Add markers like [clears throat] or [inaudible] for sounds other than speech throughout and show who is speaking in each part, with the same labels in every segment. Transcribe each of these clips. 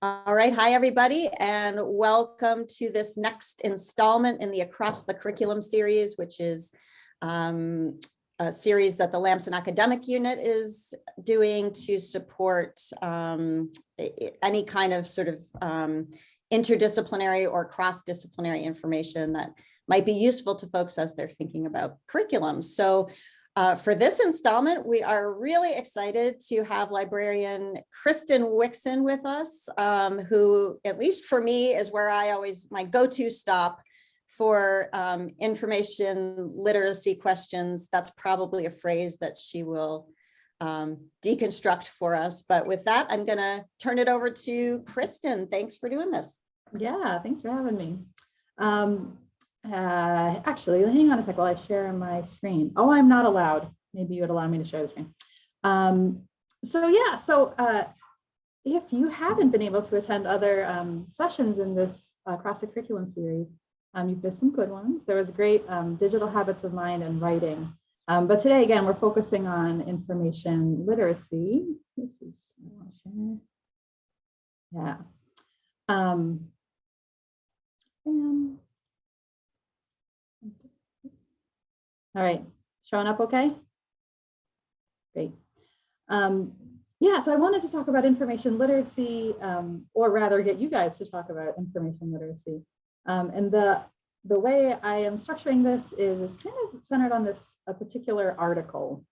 Speaker 1: All right, hi, everybody, and welcome to this next installment in the Across the Curriculum series, which is um, a series that the Lamson Academic Unit is doing to support um, any kind of sort of um, interdisciplinary or cross-disciplinary information that might be useful to folks as they're thinking about curriculum. So uh, for this installment, we are really excited to have librarian Kristen Wixon with us, um, who, at least for me, is where I always, my go-to stop for um, information literacy questions. That's probably a phrase that she will um, deconstruct for us. But with that, I'm going to turn it over to Kristen. Thanks for doing this.
Speaker 2: Yeah, thanks for having me. Um, uh, actually, hang on a sec while I share my screen. Oh, I'm not allowed. Maybe you would allow me to share the screen. Um, so yeah, so uh, if you haven't been able to attend other um, sessions in this uh, Across the Curriculum series, um, you've missed some good ones. There was great um, digital habits of mind and writing. Um, but today, again, we're focusing on information literacy. This is, yeah. Um, and all right, showing up okay? Great. Um, yeah, so I wanted to talk about information literacy, um, or rather get you guys to talk about information literacy. Um, and the, the way I am structuring this is it's kind of centered on this a particular article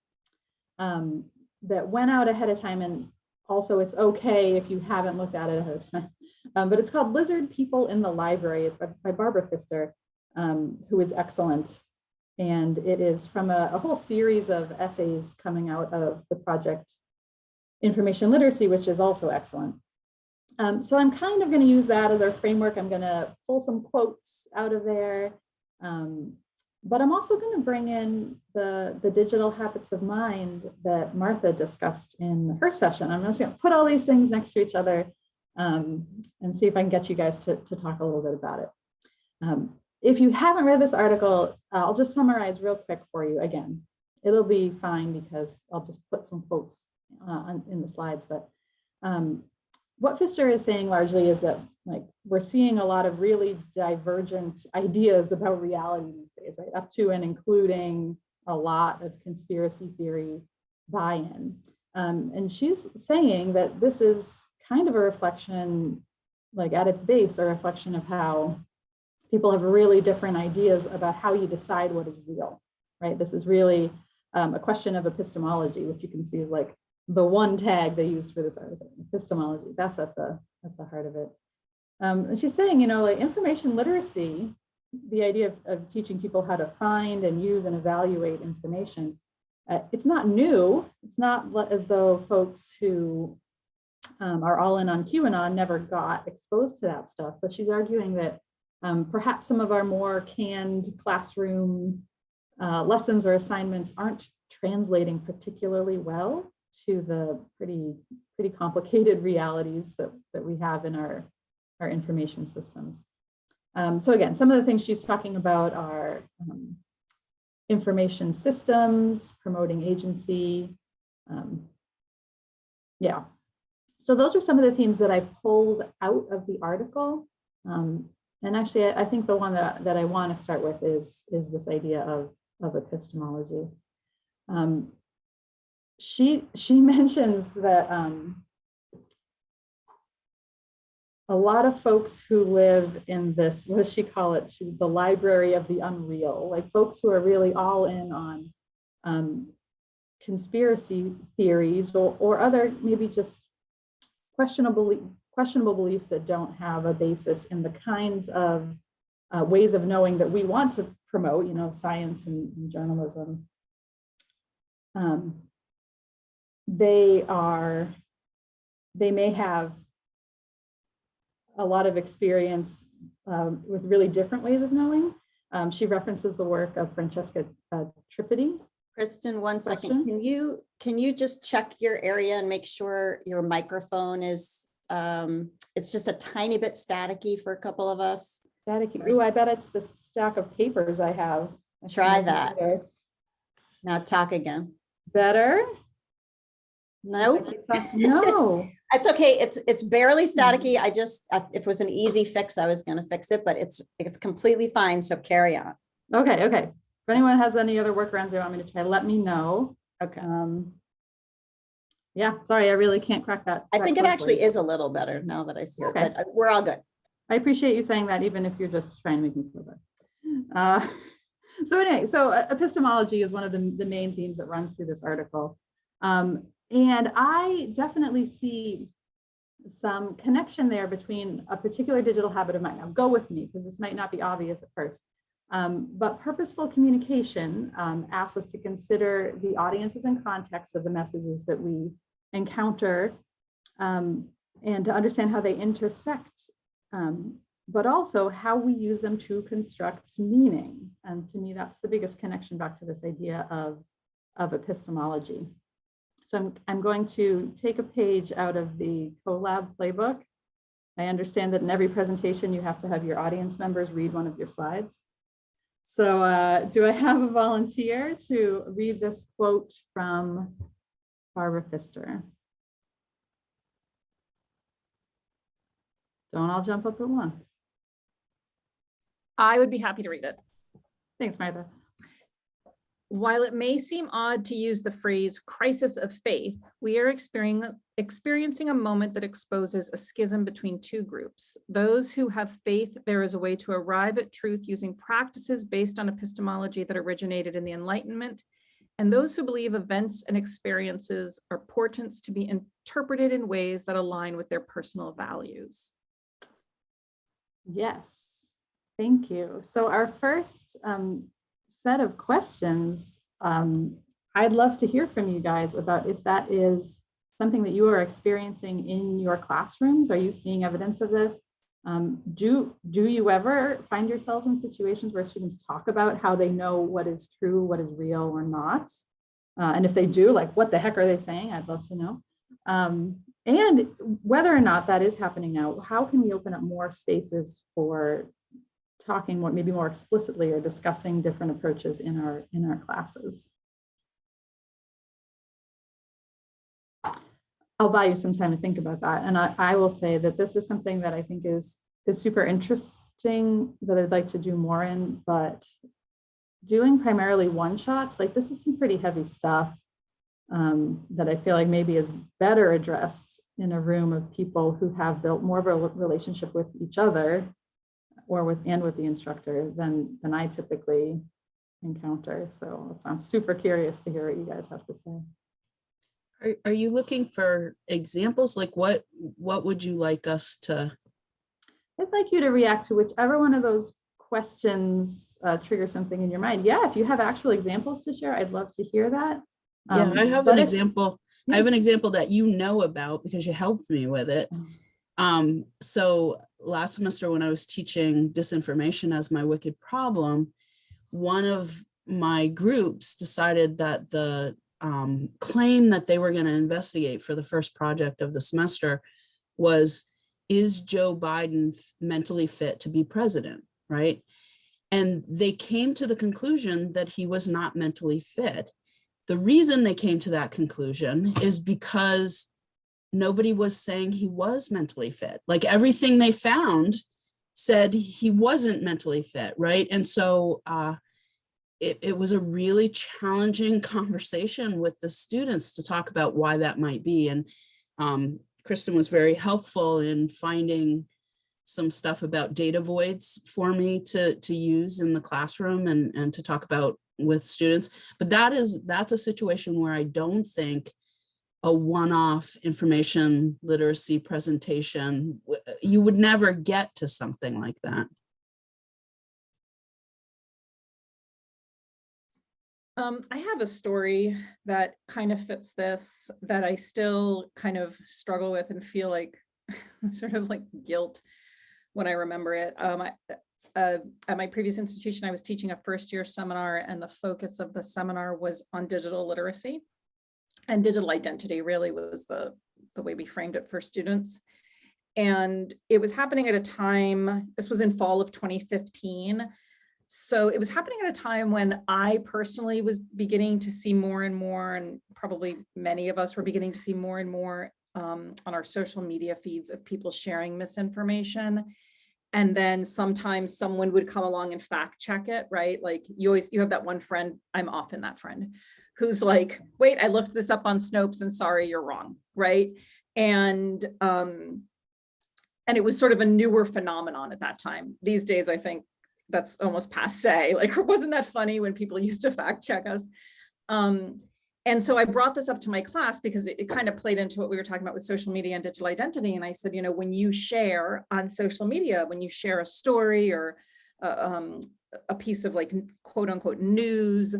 Speaker 2: um, that went out ahead of time. And also it's okay if you haven't looked at it ahead of time. [laughs] Um, but it's called Lizard People in the Library. It's by, by Barbara Fister, um, who is excellent. And it is from a, a whole series of essays coming out of the project Information Literacy, which is also excellent. Um, so I'm kind of going to use that as our framework. I'm going to pull some quotes out of there. Um, but I'm also going to bring in the, the digital habits of mind that Martha discussed in her session. I'm just going to put all these things next to each other um, and see if I can get you guys to, to talk a little bit about it. Um, if you haven't read this article, I'll just summarize real quick for you again. It'll be fine because I'll just put some quotes uh, in the slides. But um, what Fister is saying largely is that like we're seeing a lot of really divergent ideas about reality these days, right? Up to and including a lot of conspiracy theory buy-in. Um, and she's saying that this is kind of a reflection, like at its base, a reflection of how people have really different ideas about how you decide what is real, right? This is really um, a question of epistemology, which you can see is like the one tag they used for this article, epistemology. That's at the at the heart of it. Um, and she's saying, you know, like information literacy, the idea of, of teaching people how to find and use and evaluate information, uh, it's not new. It's not as though folks who um, are all in on QAnon never got exposed to that stuff, but she's arguing that um, perhaps some of our more canned classroom uh, lessons or assignments aren't translating particularly well to the pretty pretty complicated realities that, that we have in our, our information systems. Um, so again, some of the things she's talking about are um, information systems, promoting agency. Um, yeah, so those are some of the themes that I pulled out of the article. Um, and actually, I, think the one that, that I want to start with is, is this idea of, of epistemology. Um, she, she [laughs] mentions that um, a lot of folks who live in this, what does she call it? She, the library of the unreal, like folks who are really all in on um, conspiracy theories or, or other maybe just questionable, questionable beliefs that don't have a basis in the kinds of uh, ways of knowing that we want to promote, you know, science and, and journalism. Um, they are, they may have a lot of experience um, with really different ways of knowing. Um, she references the work of Francesca uh, Tripodi.
Speaker 1: Kristen, one second. Can you, can you just check your area and make sure your microphone is, um, it's just a tiny bit staticky for a couple of us?
Speaker 2: Staticky. Ooh, I bet it's the stack of papers I have. I
Speaker 1: Try that. Now talk again.
Speaker 2: Better?
Speaker 1: Nope.
Speaker 2: I No, [laughs]
Speaker 1: It's okay. It's, it's barely staticky. I just, if it was an easy fix, I was gonna fix it, but it's, it's completely fine. So carry on.
Speaker 2: Okay, okay. If anyone has any other workarounds they want me to try, let me know.
Speaker 1: Okay.
Speaker 2: Um, yeah, sorry, I really can't crack that.
Speaker 1: I
Speaker 2: that
Speaker 1: think it actually is a little better now that I see it,
Speaker 2: Okay.
Speaker 1: but uh, we're all good.
Speaker 2: I appreciate you saying that, even if you're just trying to make me feel better. Uh, [laughs] So anyway, so uh, epistemology is one of the, the main themes that runs through this article. Um, and I definitely see some connection there between a particular digital habit of mine. Now go with me, because this might not be obvious at first. Um, but purposeful communication um, asks us to consider the audiences and contexts of the messages that we encounter um, and to understand how they intersect um, but also how we use them to construct meaning. And to me, that's the biggest connection back to this idea of, of epistemology. So I'm, I'm going to take a page out of the CoLab playbook. I understand that in every presentation, you have to have your audience members read one of your slides. So uh, do I have a volunteer to read this quote from Barbara Fister? Don't all jump up at once.
Speaker 3: I would be happy to read it.
Speaker 2: Thanks, Martha.
Speaker 3: While it may seem odd to use the phrase crisis of faith, we are experiencing, experiencing a moment that exposes a schism between two groups. Those who have faith there is a way to arrive at truth using practices based on epistemology that originated in the Enlightenment, and those who believe events and experiences are portents to be interpreted in ways that align with their personal values.
Speaker 2: Yes, thank you. So our first um, set of questions, um, I'd love to hear from you guys about if that is something that you are experiencing in your classrooms. Are you seeing evidence of this? Um, do, do you ever find yourselves in situations where students talk about how they know what is true, what is real or not? Uh, and if they do, like what the heck are they saying? I'd love to know. Um, and whether or not that is happening now, how can we open up more spaces for talking more, maybe more explicitly or discussing different approaches in our in our classes? I'll buy you some time to think about that. And I, I will say that this is something that I think is is super interesting that I'd like to do more in, but doing primarily one shots, like this is some pretty heavy stuff um, that I feel like maybe is better addressed in a room of people who have built more of a relationship with each other or with and with the instructor than than I typically encounter. So I'm super curious to hear what you guys have to say.
Speaker 4: Are, are you looking for examples? Like what, what would you like us to?
Speaker 2: I'd like you to react to whichever one of those questions uh, trigger something in your mind. Yeah, if you have actual examples to share, I'd love to hear that.
Speaker 4: Yeah,
Speaker 2: Um,
Speaker 4: I have an
Speaker 2: if-
Speaker 4: example. I have an example that you know about because you helped me with it.
Speaker 2: Mm.
Speaker 4: Um, so last semester when I was teaching disinformation as my wicked problem, one of my groups decided that the um, claim that they were going to investigate for the first project of the semester was, is Joe Biden mentally fit to be president, right? And they came to the conclusion that he was not mentally fit. The reason they came to that conclusion is because nobody was saying he was mentally fit. Like everything they found said he wasn't mentally fit, right? And so uh, it, it was a really challenging [laughs] conversation with the students to talk about why that might be. And um, Kristen was very helpful in finding some stuff about data voids for me to, to use in the classroom and, and to talk about with students. But that is, that's a situation where I don't think a one-off information literacy presentation, you would never get to something like that.
Speaker 3: Um, I have a story that kind of fits this, that I still kind of struggle with and feel like [laughs] sort of like guilt when I remember it. Um, I, uh, at my previous institution, I was teaching a first year seminar and the focus of the seminar was on digital literacy. And digital identity really was the, the way we framed it for students. And it was happening at a time, this was in fall of 2015, so it was happening at a time when I personally was beginning to see more and more, and probably many of us were beginning to see more and more um, on our social media feeds of people sharing misinformation. And then sometimes someone would come along and fact check it, right? Like you always, you have that one friend, I'm often that friend, who's like, wait, I looked this up on Snopes and sorry, you're wrong, right? And um, and it was sort of a newer phenomenon at that time. These days, I think that's almost passe. [laughs] Like, wasn't that funny when people [laughs] used to fact check us? Um, and so I brought this up to my class because it, it kind of played into what we were talking about with social media and digital identity. And I said, you know, when you share on social media, when you share a story or uh, um, a piece of like quote unquote news,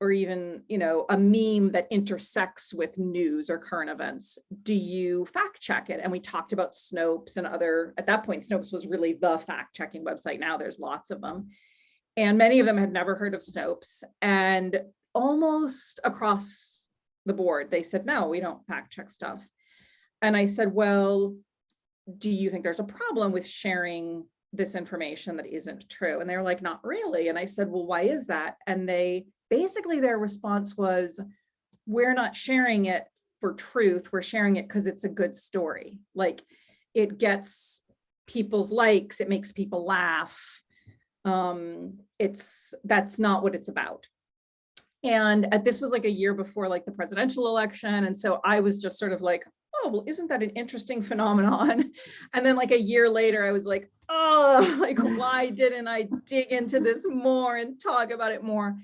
Speaker 3: or even, you know, a meme that intersects with news or current events, do you fact check it? And we talked about Snopes and other, at that point, Snopes was really the fact checking website. Now there's lots of them. And many of them had never heard of Snopes. And almost across the board, they said, no, we don't fact check stuff. And I said, well, do you think there's a problem with sharing this information that isn't true? And they were like, not really. And I said, well, why is that? And they basically their response was, we're not sharing it for truth. We're sharing it because it's a good story. Like it gets people's likes, it makes people laugh. Um, it's that's not what it's about. And uh, this was like a year before like the presidential election. And so I was just sort of like, oh, well, isn't that an interesting phenomenon? [laughs] And then like a year later, I was like, oh, [laughs] like, why didn't I dig into this more and talk about it more?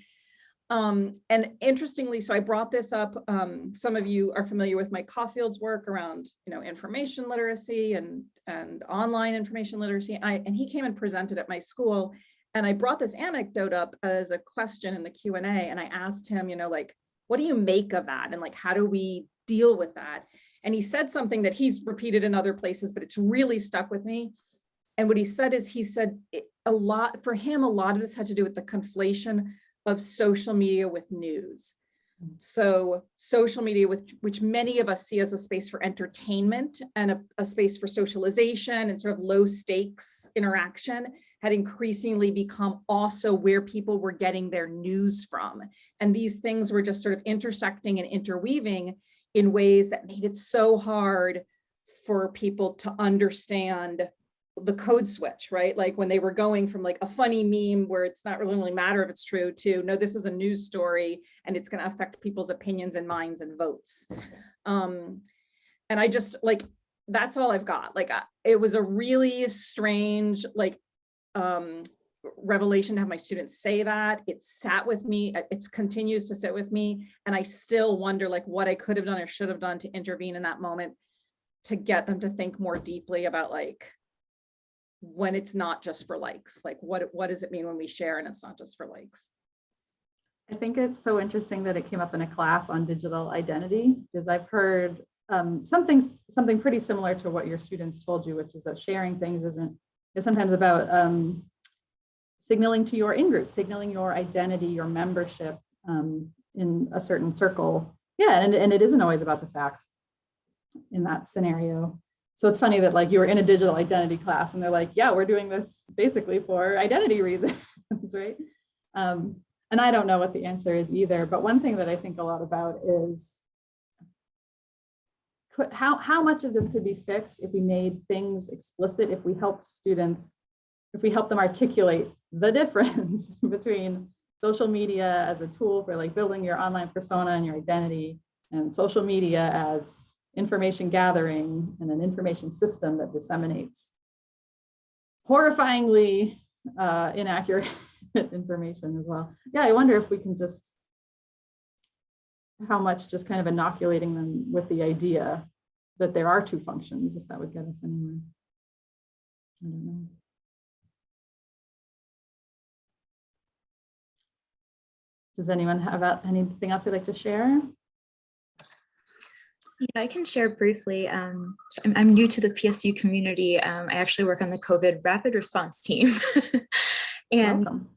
Speaker 3: Um, and interestingly, so I brought this up, um, some of you are familiar with Mike Caulfield's work around, you know, information literacy and, and online information literacy. And, I, and he came and presented at my school. And I brought this anecdote up as a question in the Q&A. And I asked him, you know, like, what do you make of that? And like, how do we deal with that? And he said something that he's repeated in other places, but it's really stuck with me. And what he said is he said it, a lot, for him, a lot of this had to do with the conflation of social media with news. Mm. So social media, with which many of us see as a space for entertainment and a, a, space for socialization and sort of low stakes interaction had increasingly become also where people were getting their news from. And these things were just sort of intersecting and interweaving in ways that made it so hard for people to understand the code switch, right? Like when they were going from like a funny meme where it's not really matter if it's true to no, this is a news story and it's going to affect people's opinions and minds and votes. Um, and I just like, that's all I've got. Like I, it was a really strange, like um, revelation to have my students say that. It sat with me, it continues to sit with me. And I still wonder like what I could have done or should have done to intervene in that moment to get them to think more deeply about like, when it's not just for likes like what what does it mean when we share and it's not just for likes?
Speaker 2: I think it's so interesting that it came up in a class on digital identity because i've heard um, something something pretty similar to what your students told you which is that sharing things isn't is sometimes about um, signaling to your in-group signaling your identity your membership um, in a certain circle. Yeah and, and it isn't always about the facts in that scenario so it's funny that like you were in a digital identity class and they're like, yeah, we're doing this basically for identity reasons, [laughs] right? Um, and I don't know what the answer is either, but one thing that I think a lot about is how, how much of this could be fixed if we made things explicit, if we help students, if we help them articulate the difference [laughs] between social media as a tool for like building your online persona and your identity and social media as information gathering and an information system that disseminates horrifyingly uh, inaccurate [laughs] information as well. Yeah, I wonder if we can just, how much just kind of inoculating them with the idea that there are two functions, if that would get us anywhere. I don't know. Does anyone have anything else they'd like to share?
Speaker 5: Yeah, I can share briefly. Um, I'm, I'm, new to the PSU community. Um, I actually work on the COVID rapid response team. [laughs] and Welcome.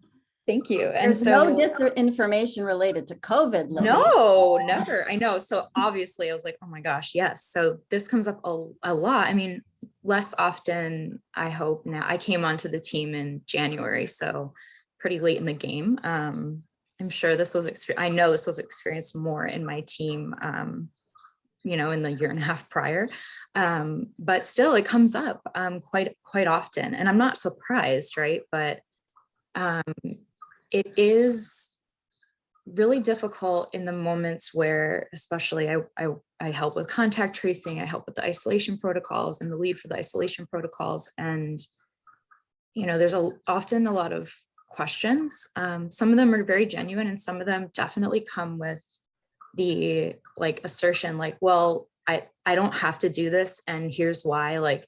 Speaker 5: thank you. And
Speaker 1: There's so, no disinformation related to COVID.
Speaker 5: Libby. No, never. I know. So obviously I was like, oh my gosh, yes. So this comes up a, a lot. I mean, less often, I hope now. I came onto the team in January, so pretty late in the game. Um, I'm sure this was, I know this was experienced more in my team um, you know, in the year and a half prior. Um, but still it comes up um, quite, quite often and I'm not surprised, right? But um, it is really difficult in the moments where, especially I, I, I help with contact tracing, I help with the isolation protocols and the lead for the isolation protocols. And, you know, there's a, often a lot of questions. Um, some of them are very genuine and some of them definitely come with the like assertion like, well, I, I don't have to do this. And here's why, like,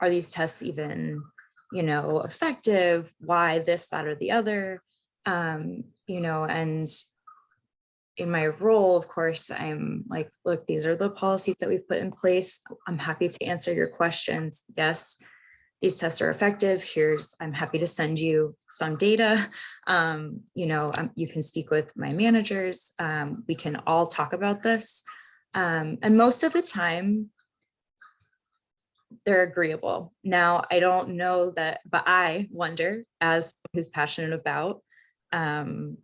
Speaker 5: are these tests even, you know, effective? Why this, that, or the other? Um, you know, and in my role, of course, I'm like, look, these are the policies that we've put in place. I'm happy to answer your questions. Yes, these tests are effective. Here's, I'm happy to send you some data. Um, you know, um, you can speak with my managers. Um, we can all talk about this. Um, and most of the time, they're agreeable. Now, I don't know that, but I wonder, as who's passionate about um,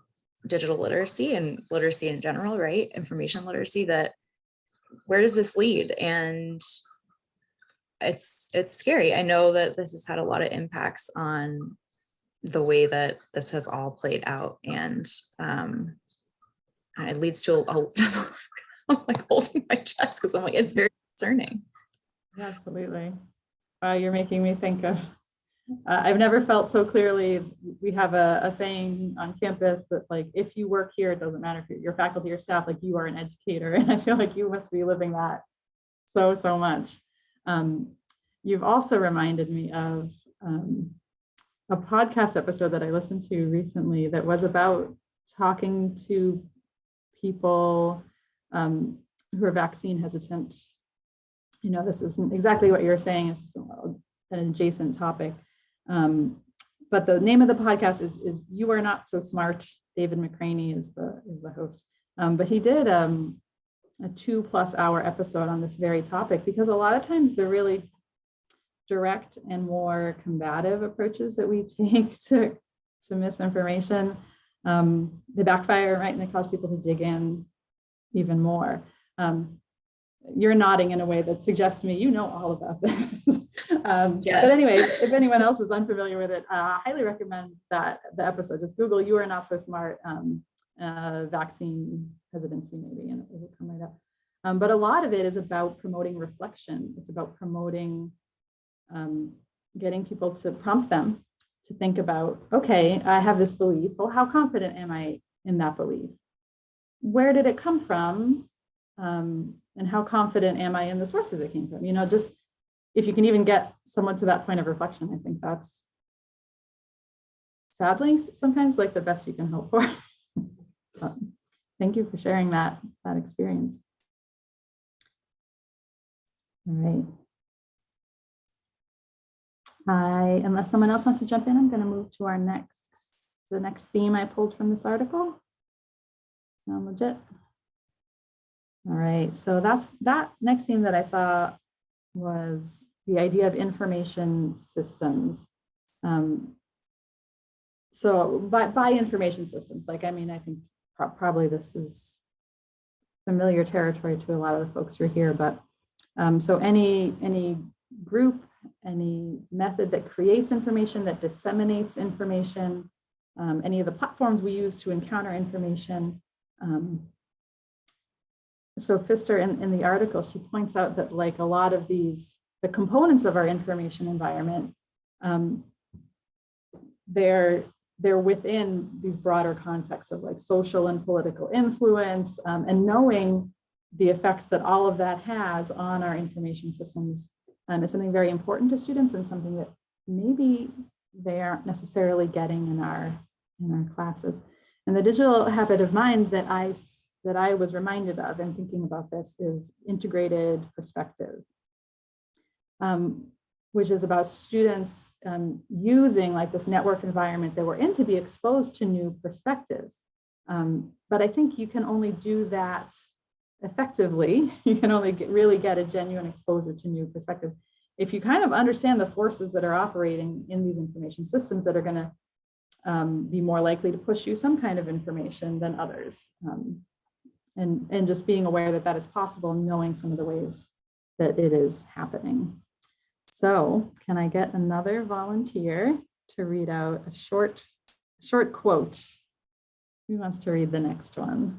Speaker 5: digital literacy and literacy in general, right? Information literacy, that where does this lead? And it's it's scary. I know that this has had a lot of impacts on the way that this has all played out and um, it leads to a, a just [laughs] I'm like holding my chest because I'm like, it's very concerning.
Speaker 2: Absolutely. Uh, you're making me think of, uh, I've never felt so clearly, we have a, a saying on campus that like, if you work here, it doesn't matter if you're, you're faculty or staff, like you are an educator. [laughs] And I feel like you must be living that so, so much. Um, you've also reminded me of um, a podcast episode that I listened to recently that was about talking to people um, who are vaccine hesitant. You know, this isn't exactly what you're saying, it's an adjacent topic. Um, but the name of the podcast is, is You Are Not So Smart. David McRaney is the, is the host. Um, but he did um, a two plus hour episode on this very topic because a lot of times the really direct and more combative approaches that we [laughs] take to, to misinformation, um, they backfire, right? And they cause people to dig in even more. Um, you're nodding in a way that suggests to me you know all about this. [laughs] um, But anyway, if anyone else is unfamiliar with it, uh, I highly recommend that the episode. Just Google "You Are Not So Smart" um, uh, vaccine hesitancy, maybe, and it will come right up. Um, but a lot of it is about promoting reflection. It's about promoting um, getting people to prompt them to think about, okay, I have this belief. Well, how confident am I in that belief? Where did it come from? Um, and how confident am I in the sources it came from? You know, just if you can even get someone to that point of reflection, I think that's sadly sometimes like the best you can hope for. [laughs] So, thank you for sharing that, that experience. All right. I, unless someone else wants to jump in, I'm going to move to our next, the next theme I pulled from this article. Sound legit? All right, so that's that next theme that I saw was the idea of information systems. Um, so by, by information systems, like, I mean, I think pro- probably this is familiar territory to a lot of the folks who are here, but um, so any, any group, any method that creates information, that disseminates information, um, any of the platforms we use to encounter information. Um, so Fister in, in the article, she points out that like a lot of these, the components of our information environment, um, they're, they're within these broader contexts of like social and political influence um, and knowing the effects that all of that has on our information systems um, is something very important to students and something that maybe they aren't necessarily getting in our in our classes. And the digital habit of mind that I that I was reminded of in thinking about this is integrated perspective, um, which is about students um, using like this network environment that we're in to be exposed to new perspectives. Um, but I think you can only do that effectively. [laughs] You can only get, really get a genuine exposure to new perspectives if you kind of understand the forces that are operating in these information systems that are going to um, be more likely to push you some kind of information than others. Um, and, and just being aware that that is possible, knowing some of the ways that it is happening. So can I get another volunteer to read out a short, short quote? Who wants to read the next one?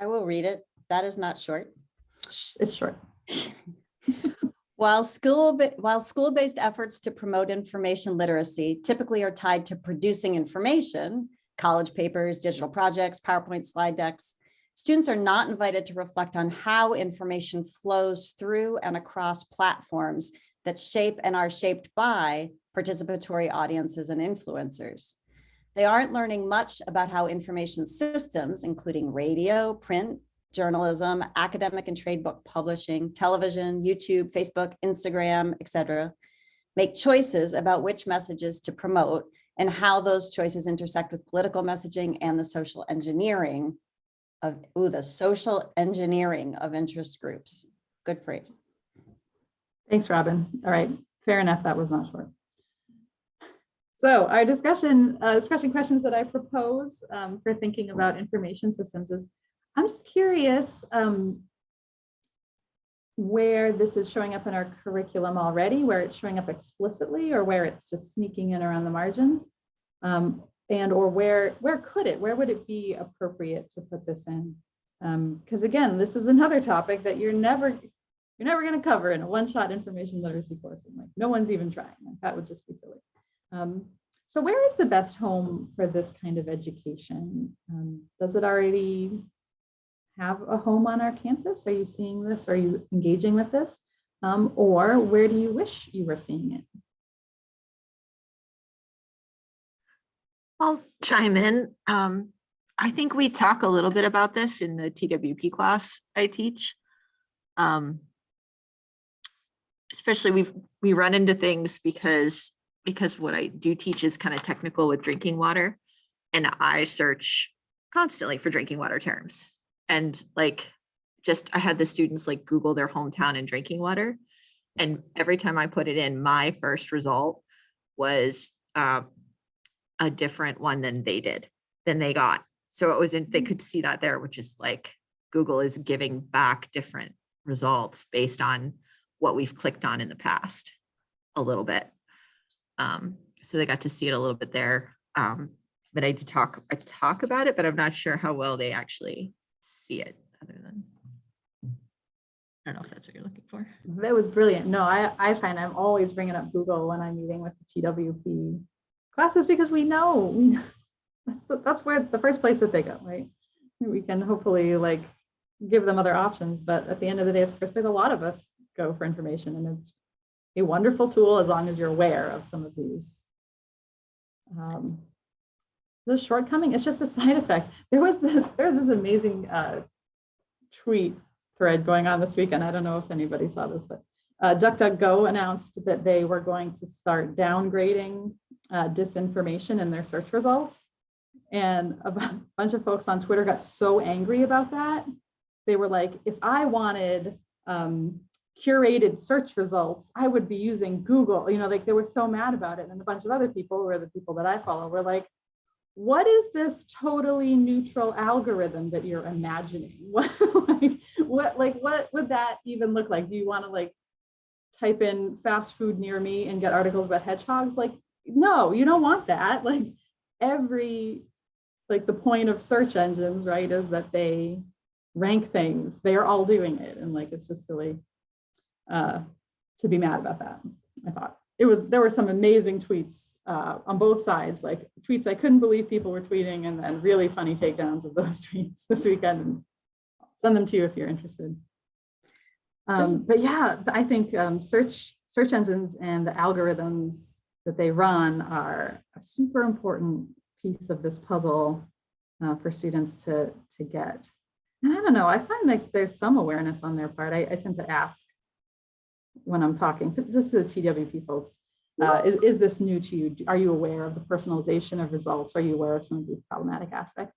Speaker 1: I will read it. That is not short.
Speaker 2: It's short. [laughs]
Speaker 1: While school, while school-based efforts to promote information literacy typically are tied to producing information, college papers, digital projects, PowerPoint slide decks, students are not invited to reflect on how information flows through and across platforms that shape and are shaped by participatory audiences and influencers. They aren't learning much about how information systems, including radio, print, journalism, academic and trade book publishing, television, YouTube, Facebook, Instagram, etc., make choices about which messages to promote and how those choices intersect with political messaging and the social engineering of, ooh, the social engineering of interest groups. Good phrase.
Speaker 2: Thanks, Robin. All right, fair enough. That was not short. So our discussion, uh, discussion questions that I propose um, for thinking about information systems is, I'm just curious um, where this is showing up in our curriculum already, where it's showing up explicitly or where it's just sneaking in around the margins. Um, and or where, where could it, where would it be appropriate to put this in? Because again, this is another topic that you're never, you're never going to cover in a one-shot information literacy course. And like, no one's even trying. Like, that would just be silly. Um, so where is the best home for this kind of education? Um, does it already have a home on our campus? Are you seeing this? Are you engaging with this? Um, or where do you wish you were seeing it?
Speaker 6: I'll chime in. Um, I think we talk a little bit about this in the TWP class I teach. Um, especially we've, we run into things because, because what I do teach is kind of technical with drinking water. And I search constantly for drinking water terms. And like, just, I had the students like Google their hometown and drinking water. And every time I put it in, my first result was, um, a different one than they did, than they got. So it was in, they could see that there, which is like Google is giving back different results based on what we've clicked on in the past a little bit. Um, so they got to see it a little bit there. Um, but I did talk, I talk about it, but I'm not sure how well they actually see it other than. I don't know if that's what you're looking for.
Speaker 2: That was brilliant. No, I, I find I'm always bringing up Google when I'm meeting with the TWP classes because we know, we know that's, the- that's where the first place that they go, right? We can hopefully like give them other options, but at the end of the day, it's the first place a lot of us go for information and it's a wonderful tool as long as you're aware of some of these. Um, the shortcoming, it's just a side effect. There was this, [laughs] there was this amazing uh, tweet thread going on this weekend. I don't know if anybody saw this, but uh, DuckDuckGo announced that they were going to start downgrading uh, disinformation in their search results. And a bunch of folks on Twitter got so angry about that. They were like, if I wanted um, curated search results, I would be using Google. You know, like they were so mad about it. And a bunch of other people, who are the people that I follow, were like, what is this totally neutral algorithm that you're imagining? What, [laughs] like, what, like, what would that even look like? Do you want to like type in fast food near me and get articles about hedgehogs? Like, no, you don't want that. [laughs] Like every, like the point of search engines, right, is that they rank things. They are all doing it. And like, it's just silly uh, to be mad about that, I thought. It was, there were some amazing tweets uh, on both sides, like tweets I couldn't believe people were tweeting and then really funny takedowns of those [laughs] tweets this weekend. Send them to you if you're interested. Um, but yeah, I think um, search search engines and the algorithms that they run are a super important piece of this puzzle uh, for students to to get. And I don't know, I find like there's some awareness on their part. I, I tend to ask when I'm talking, just to the TWP folks, uh, is, is this new to you? Are you aware of the personalization of results? Are you aware of some of these problematic aspects?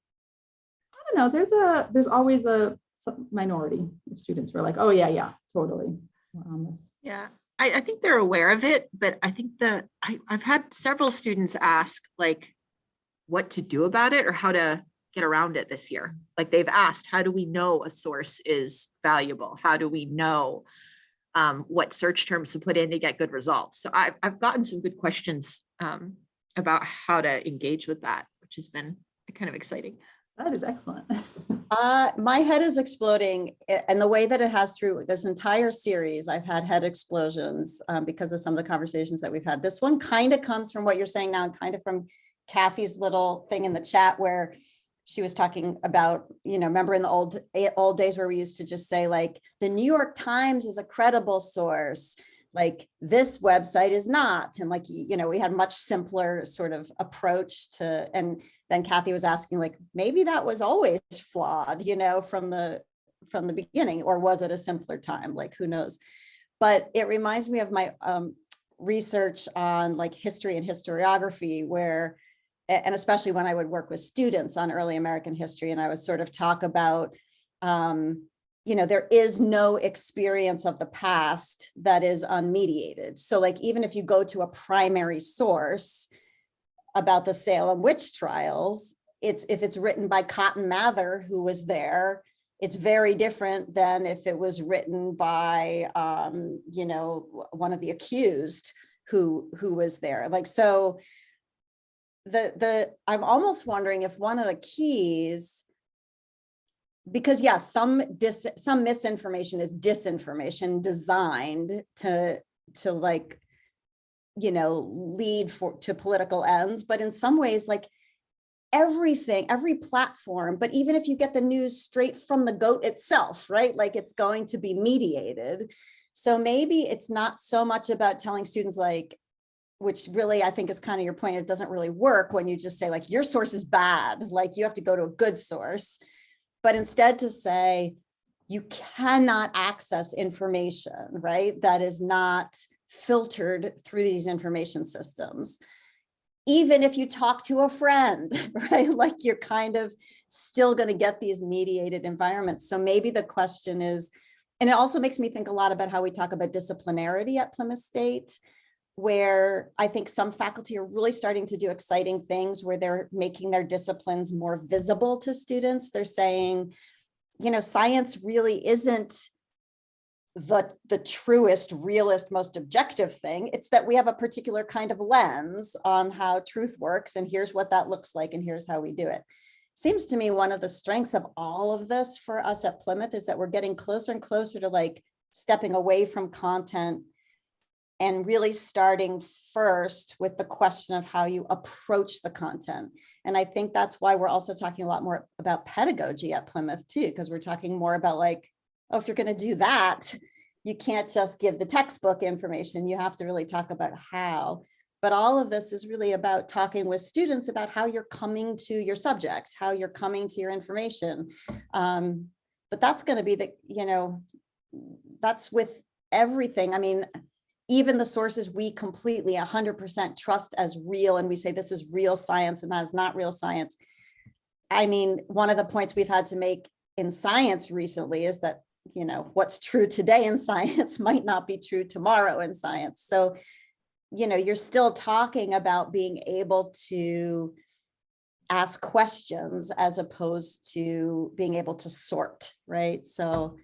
Speaker 2: I don't know, there's a, there's always a minority of students were like, oh yeah, yeah, totally. On this.
Speaker 6: Yeah, I, I think they're aware of it, but I think I, I've had several students ask like what to do about it or how to, get around it this year. Like they've asked, how do we know a source is valuable? How do we know um, what search terms to put in to get good results? So I've, I've gotten some good questions um, about how to engage with that, which has been kind of exciting.
Speaker 2: That is excellent. [laughs]
Speaker 1: Uh, my head is exploding and the way that it has through this entire series, I've had head explosions um, because of some of the conversations that we've had. This one kind of comes from what you're saying now and kind of from Kathy's little thing in the chat where she was talking about, you know, remember in the old, eh, old days where we used to just say like, the New York Times is a credible source. Like this website is not. And like, you know, we had much simpler sort of approach to, and then Kathy was asking like, maybe that was always flawed, you know, from the, from the beginning, or was it a simpler time? Like, who knows? But it reminds me of my um, research on like history and historiography where, and especially when I would work with students on early American history and I would sort of talk about, um, you know, there is no experience of the past that is unmediated. So like, even if you go to a primary source, about the Salem witch trials, it's, if it's written by Cotton Mather, who was there, it's very different than if it was written by, um, you know, one of the accused who, who was there. Like, so the, the, I'm almost wondering if one of the keys, because yes, some dis, some misinformation is disinformation designed to, to like you know, lead for to political ends, but in some ways, like everything, every platform, but even if you get the news straight from the goat itself, right? Like it's going to be mediated. So maybe it's not so much about telling students like, which really I think is kind of your point, it doesn't really work when you just say like, your source is bad, like you have to go to a good source. But instead to say, you cannot access information, right? That is not filtered through these information systems. Even if you talk to a friend, [laughs] right? Like you're kind of still going to get these mediated environments. So maybe the question is, and it also makes me think a lot about how we talk about disciplinarity at Plymouth State, where I think some faculty are really starting to do exciting things where they're making their disciplines more visible to students. They're saying, you know, science really isn't the, the truest, realist, most objective thing. It's that we have a particular kind of lens on how truth works and here's what that looks like and here's how we do it. Seems to me one of the strengths of all of this for us at Plymouth is that we're getting closer and closer to like stepping away from content and really starting first with the question of how you approach the content. And I think that's why we're also talking a lot more about pedagogy at Plymouth too, because we're talking more about like, oh, if you're going to do that, you can't just give the textbook information. You have to really talk about how. But all of this is really about talking with students about how you're coming to your subject, how you're coming to your information. Um, but that's going to be the, you know, that's with everything. I mean, even the sources we completely 100% trust as real and we say this is real science and that is not real science. I mean, one of the points we've had to make in science recently is that, you know, what's true today in [laughs] science might not be true tomorrow in science. So, you know, you're still talking about being able to ask questions as opposed to being able to sort, right? So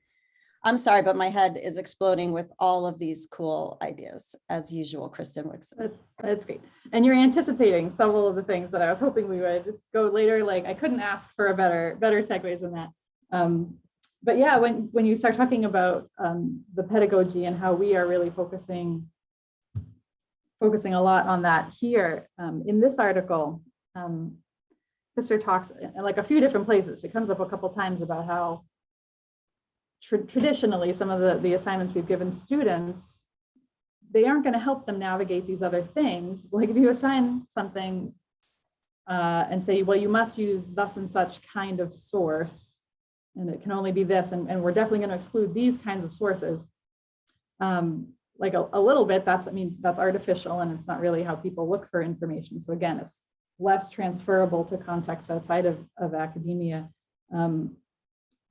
Speaker 1: I'm sorry, but my head is exploding with all of these cool ideas, as usual, Kristen Wixon.
Speaker 2: That's, that's great. And you're anticipating several of the things that I was hoping we would go later. Like I couldn't ask for a better, better segues than that. Um, but yeah, when, when you start talking about um, the pedagogy and how we are really focusing, focusing a lot on that here um, in this article, um, talks in like a few different places. It comes up a couple times about how tra- traditionally some of the, the assignments we've given students they aren't going to help them navigate these other things. [laughs] Like if you assign something uh, and say, well, you must use thus and such kind of source, and it can only be this, and, and we're definitely going to exclude these kinds of sources. Um, like a, a little bit, that's, I mean, that's artificial and it's not really how people look for information. So again, it's less transferable to contexts outside of, of academia. Um,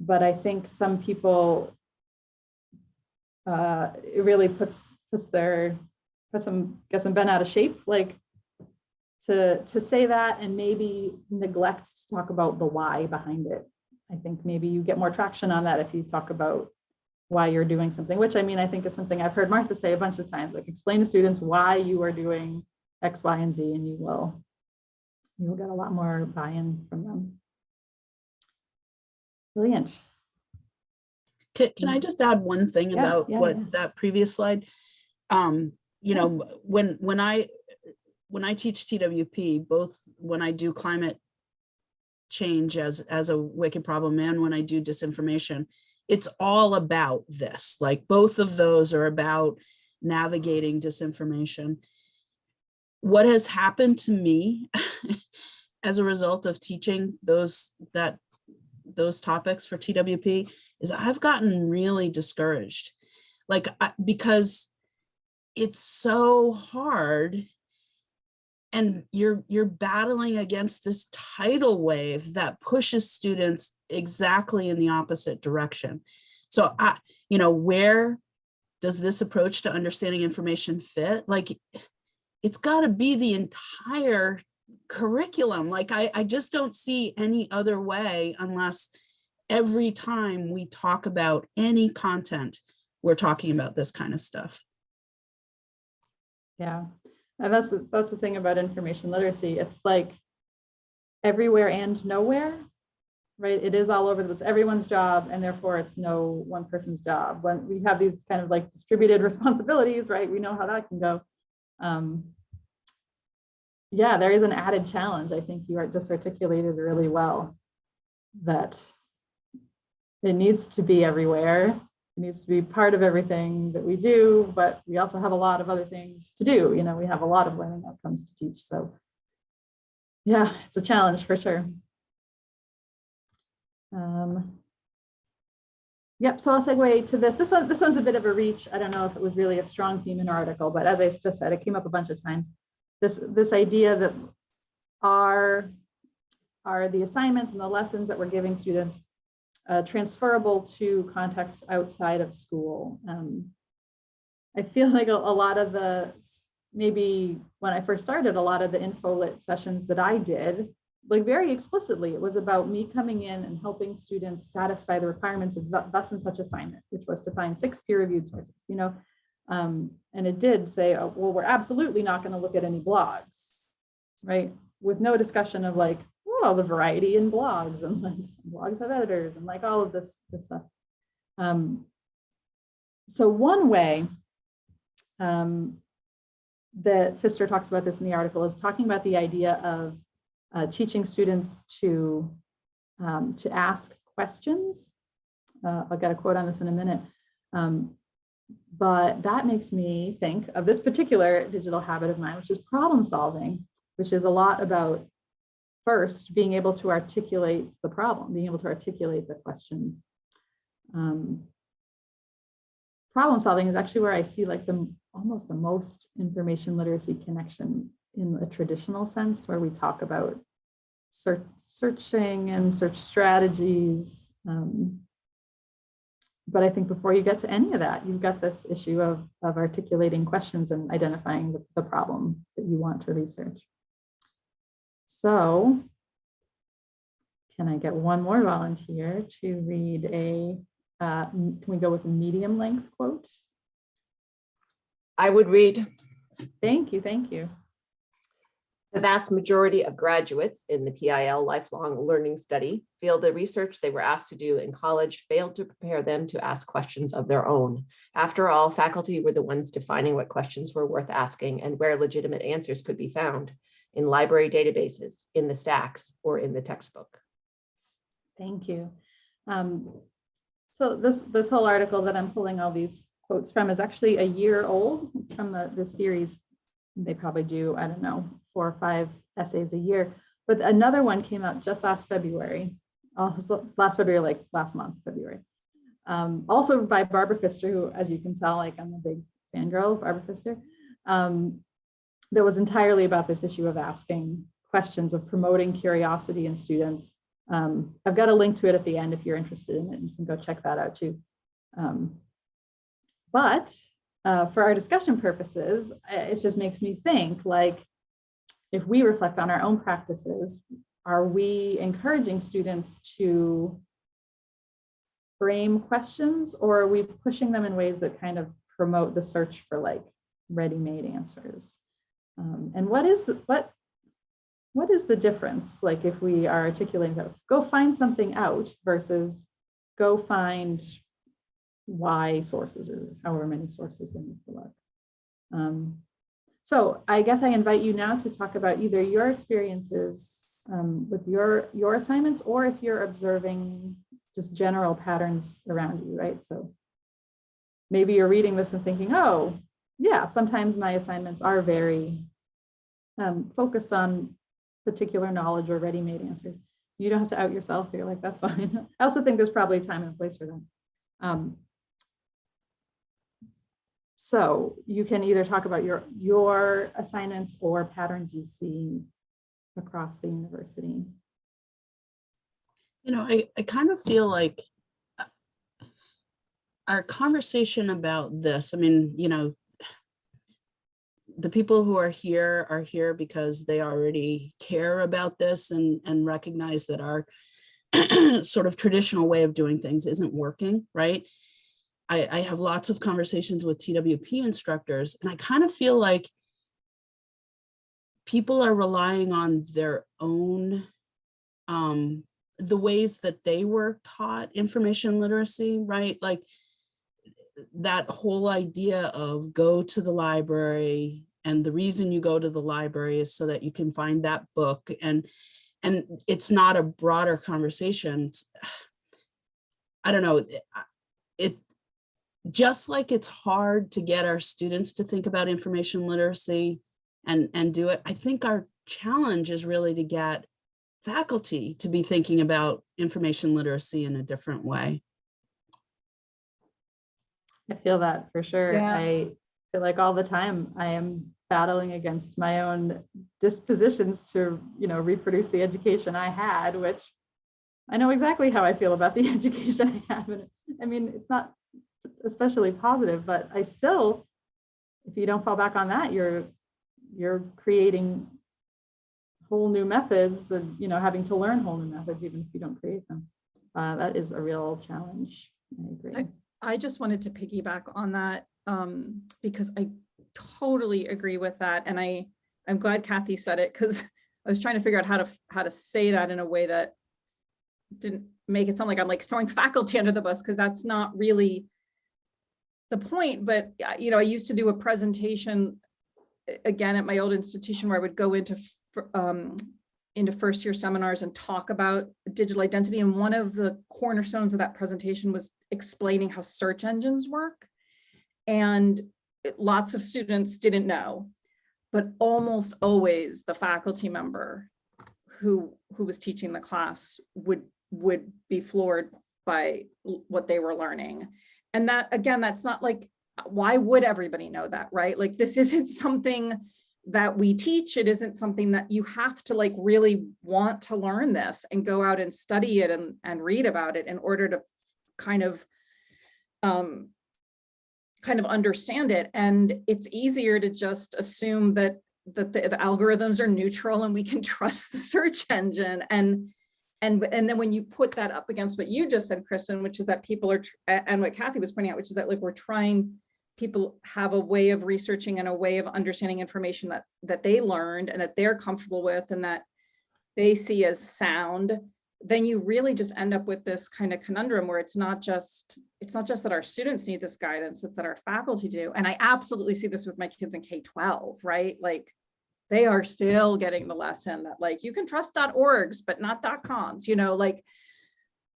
Speaker 2: but I think some people, uh, it really puts puts their puts them gets them bent out of shape. Like to, to say that and maybe neglect to talk about the why behind it. I think maybe you get more traction on that if you talk about why you're doing something, which I mean, I think is something I've heard Martha say a bunch of times, like explain to students why you are doing X, Y, and Z, and you will, you will get a lot more buy-in from them. Brilliant.
Speaker 4: Can, can I just add one thing
Speaker 2: Yeah,
Speaker 4: about
Speaker 2: yeah,
Speaker 4: what
Speaker 2: yeah.
Speaker 4: that previous slide? Um, you know, when, when I, when I teach TWP, both when I do climate change as, as a wicked problem and when I do disinformation, it's all about this, like both of those are about navigating disinformation. What has happened to me [laughs] as a result of teaching those, that, those topics for TWP is I've gotten really discouraged. Like, because it's so hard and you're you're battling against this tidal wave that pushes students exactly in the opposite direction. So I, you know, where does this approach to understanding information fit? Like, it's got to be the entire curriculum. Like, I, I just don't see any other way unless every time we talk about any content, we're talking about this kind of stuff.
Speaker 2: Yeah, and that's, the- that's the thing about information literacy. It's like everywhere and nowhere, right? It is all over, it's everyone's job and therefore it's no one person's job. When we have these kind of like distributed [laughs] responsibilities, right? We know how that can go. Um, Yeah, there is an added challenge. I think you are just articulated really well that it needs to be everywhere it needs to be part of everything that we do, but we also have a lot of other things to do. You know, we have a lot of learning outcomes to teach. So yeah, it's a challenge for sure. Um, Yep, so I'll segue to this. This one, this one's a bit of a reach. I don't know if it was really a strong theme in our article, but as I just said, it came up a bunch of times. This, this idea that are, are the assignments and the lessons that we're giving students uh, transferable to contexts outside of school. Um, I feel [laughs] like a, a lot of the, maybe when I first started, a lot of the info lit sessions that I did, like very explicitly, it was about me coming in and helping students satisfy the requirements of th- thus and such assignment, which was to find six peer-reviewed sources, you know? Um, and it did say, oh, well, we're absolutely not gonna look at any blogs, right? With no discussion of like, oh, the variety in blogs and like blogs have editors and like all of this, this stuff. Um, so one way um, that Fister talks about this in the article is talking about the idea of uh, teaching students to, um, to ask questions. Uh, I'll get a quote on this in a minute. Um, but that makes me think of this particular digital habit of mine, which is problem solving, which is a lot about first being able to articulate the problem, being able to articulate the question. Um, problem solving is actually where I see like the almost the most information literacy connection in a traditional sense, where we talk about search, searching and search strategies. Um, but I think before you get to any of that, you've got this issue of, of articulating questions and identifying the, the problem that you want to research. So can I get one more volunteer to read a, uh, can we go with a medium length quote?
Speaker 7: I would read,
Speaker 2: Thank you, thank you.
Speaker 7: the vast majority of graduates in the PIL lifelong learning study feel the research they were asked to do in college failed to prepare them to ask questions of their own. After all, faculty were the ones defining what questions were worth asking and where legitimate answers could be found in library databases, in the stacks, or in the textbook.
Speaker 2: Thank you. Um, So this, this whole article that I'm pulling all these quotes from is actually a year old. It's from the, the series. They probably do, I don't know, four or five essays a year. But another one came out just last February, also last February, like last month, February. Um, Also by Barbara Fister, who, as you can tell, like I'm a big fangirl of Barbara Fister. Um, That was entirely about this issue of asking questions, of promoting curiosity in students um, I've got a link to it at the end if you're interested in it. You can go check that out too. Um, but uh, for our discussion purposes, uh, it just makes me think like, if we reflect on our own practices, are we encouraging students to frame questions or are we pushing them in ways that kind of promote the search for like ready-made answers? Um, and what is the, what, what is the difference? Like if we are articulating that, go find something out versus go find why sources or however many sources they need to look. Um, so I guess I invite you now to talk about either your experiences um, with your, your assignments or if you're observing just general patterns around you, right? So maybe you're reading this and thinking, oh, yeah, sometimes my assignments are very um, focused on particular knowledge or ready-made answers. You don't have to out yourself. You're like, that's [laughs] fine. I also think there's probably time and place for that. Um, so you can either talk about your, your assignments or patterns you see across the university.
Speaker 4: You know, I, I kind of feel like uh, our conversation about this, I mean, you know, the people who are here are here because they already care about this and, and recognize that our [clears throat] sort of traditional way of doing things isn't working, right? I, I have lots of conversations with TWP instructors, and I kind of feel like people are relying on their own, um, the ways that they were taught information literacy, right? Like that whole idea of go to the library and the reason you go to the library is so that you can find that book and and it's not a broader conversation. I don't know, it just like it's hard to get our students to think about information literacy and, and do it, I think our challenge is really to get faculty to be thinking about information literacy in a different way.
Speaker 2: I feel that for sure.
Speaker 3: Yeah.
Speaker 2: I feel like all the time I am battling against my own dispositions to, you know, reproduce the education I had, which I know exactly how I feel about the [laughs] education I have. And I mean, it's not especially positive, but I still, if you don't fall back on that, you're you're creating whole new methods and, you know, having to learn whole new methods, even if you don't create them. Uh, that is a real challenge. I agree.
Speaker 3: I just wanted to piggyback on that um, because I totally agree with that. And I, I'm glad Kathy said it because [laughs] I was trying to figure out how to, how to say that in a way that didn't make it sound like I'm like throwing faculty under the bus because that's not really the point. But, uh, you know, I used to do a presentation again at my old institution where I would go into um, into first year seminars and talk about digital identity. And one of the cornerstones of that presentation was explaining how search engines work. And lots of students didn't know, but almost always the faculty member who, who was teaching the class would, would be floored by what they were learning. And that, again, that's not like, why would everybody know that, right? Like, this [laughs] isn't something that we teach. It isn't something that you have to like really want to learn this and go out and study it and, and read about it in order to kind of um, kind of understand it. And it's easier to just assume that that the, the algorithms are neutral and we can [laughs] trust the search engine. And and and then when you put that up against what you just said, Kristen, which is that people are and what Kathy was pointing out, which is that like we're trying people have a way of researching and a way of understanding information that that they learned and that they're comfortable with and that they see as sound then you really just end up with this kind of conundrum where it's not just it's not just that our students need this guidance it's that our faculty do. And i absolutely see this with my kids in k-12 right? Like they are still getting the lesson that like you can trust orgs but not coms you know like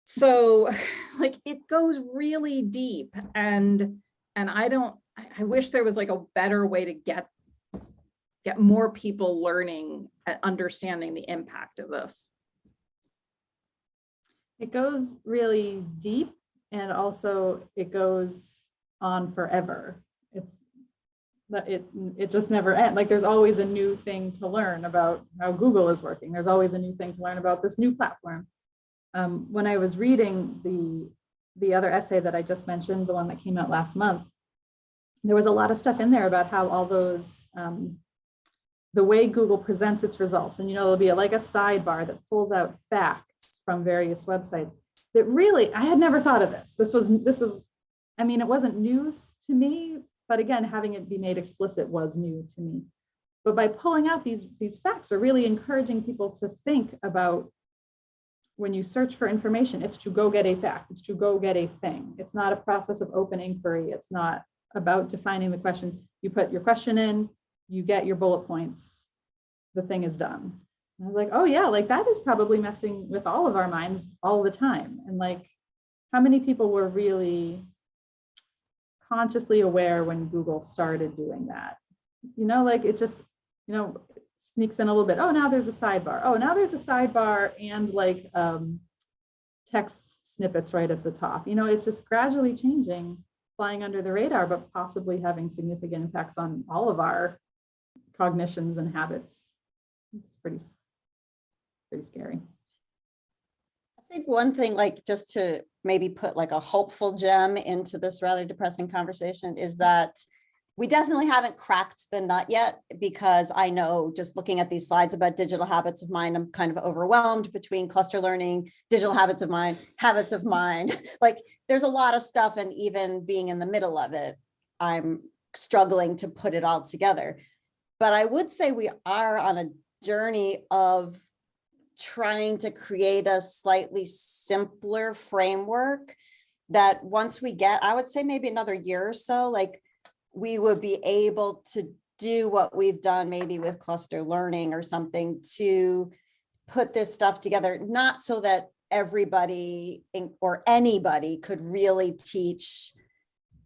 Speaker 3: so [laughs] like it goes really deep. And and I don't, I, I wish there was like a better way to get get more people learning and understanding the impact of this.
Speaker 2: It goes really deep and also it goes on forever. It's that it it just never ends. Like there's always a new thing to learn about how Google is working. There's always a new thing to learn about this new platform. Um, when I was reading the the other essay that I just mentioned, the one that came out last month, there was a lot of stuff in there about how all those um, the way Google presents its results, and you know, there'll be like a sidebar that pulls out facts from various websites that really, I had never thought of this. This was, this was, I mean, it wasn't news to me, but again, having it be made explicit was new to me. But by pulling out these, these facts, we're really encouraging people to think about when you search for information, it's to go get a fact, it's to go get a thing. It's not a process of open inquiry. It's not about defining the question. You put your question in, you get your bullet points, the thing is done. And I was like, oh yeah, like that is probably messing with all of our minds all the time. And like, how many people were really consciously aware when Google started doing that? You know, like it just, you know, sneaks in a little bit. Oh, now there's a sidebar. Oh, now there's a sidebar and like um, text snippets right at the top. You know, it's just gradually changing, flying under the radar, but possibly having significant impacts on all of our cognitions and habits. It's pretty, pretty scary.
Speaker 1: I think one thing, like, just to maybe put like a hopeful gem into this rather depressing conversation is that we definitely haven't cracked the nut yet because I know just looking at these slides about digital habits of mind, I'm kind of overwhelmed between cluster learning, digital habits of mind, habits of mind. [laughs] Like there's a lot of stuff and even being in the middle of it, I'm struggling to put it all together. But I would say we are on a journey of trying to create a slightly simpler framework that once we get, I would say maybe another year or so, like we would be able to do what we've done maybe with cluster learning or something to put this stuff together, not so that everybody or anybody could really teach,